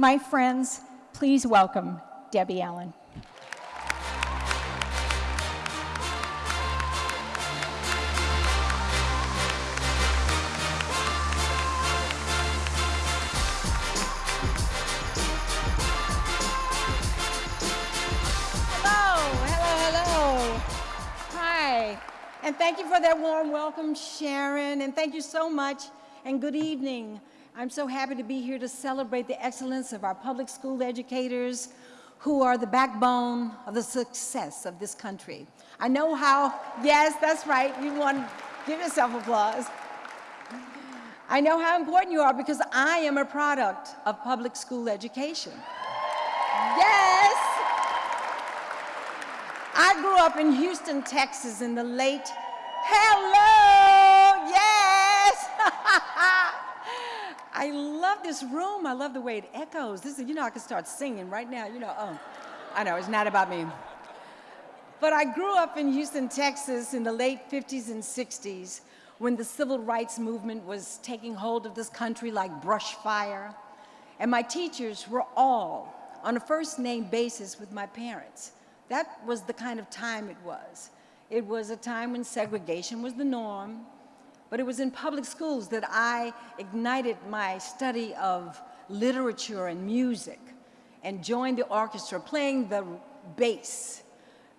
My friends, please welcome Debbie Allen. Hello, hello, hello. Hi. And thank you for that warm welcome, Sharon. And thank you so much. And good evening. I'm so happy to be here to celebrate the excellence of our public school educators who are the backbone of the success of this country. I know how, yes, that's right. You want to give yourself applause. I know how important you are because I am a product of public school education. Yes! I grew up in Houston, Texas in the late Hello, I love this room. I love the way it echoes. This is, you know, I could start singing right now. You know, oh, I know, it's not about me. But I grew up in Houston, Texas in the late 50s and 60s when the civil rights movement was taking hold of this country like brush fire. And my teachers were all on a first name basis with my parents. That was the kind of time it was. It was a time when segregation was the norm, but it was in public schools that I ignited my study of literature and music and joined the orchestra playing the bass,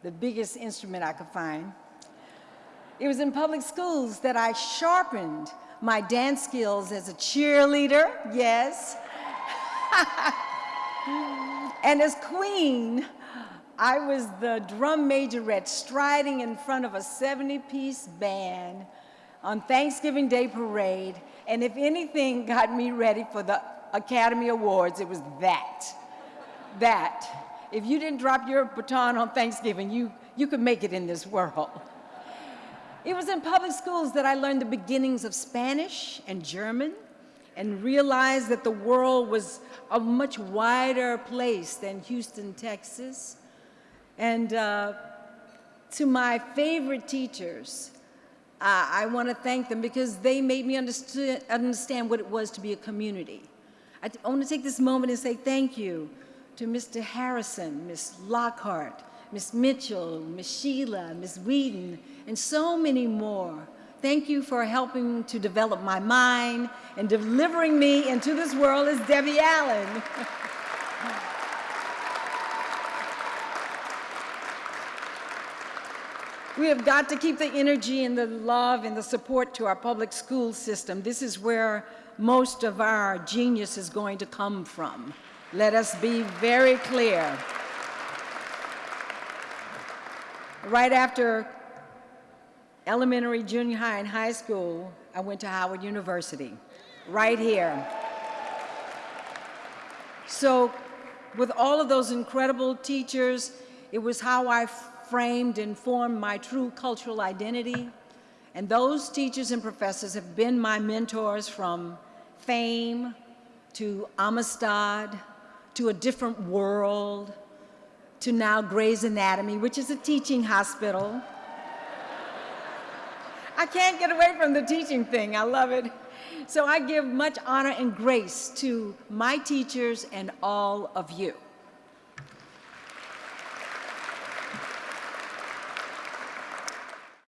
the biggest instrument I could find. It was in public schools that I sharpened my dance skills as a cheerleader, yes. and as queen I was the drum majorette striding in front of a 70-piece band on Thanksgiving Day parade, and if anything got me ready for the Academy Awards, it was that. That. If you didn't drop your baton on Thanksgiving, you, you could make it in this world. It was in public schools that I learned the beginnings of Spanish and German and realized that the world was a much wider place than Houston, Texas. And uh, to my favorite teachers, uh, I want to thank them because they made me understand what it was to be a community. I, I want to take this moment and say thank you to Mr. Harrison, Ms. Lockhart, Ms. Mitchell, Ms. Sheila, Ms. Whedon, and so many more. Thank you for helping to develop my mind and delivering me into this world as Debbie Allen. We have got to keep the energy and the love and the support to our public school system. This is where most of our genius is going to come from. Let us be very clear. Right after elementary, junior high, and high school, I went to Howard University, right here. So with all of those incredible teachers, it was how I framed and formed my true cultural identity. And those teachers and professors have been my mentors from fame to Amistad to a different world to now Grey's Anatomy, which is a teaching hospital. I can't get away from the teaching thing. I love it. So I give much honor and grace to my teachers and all of you.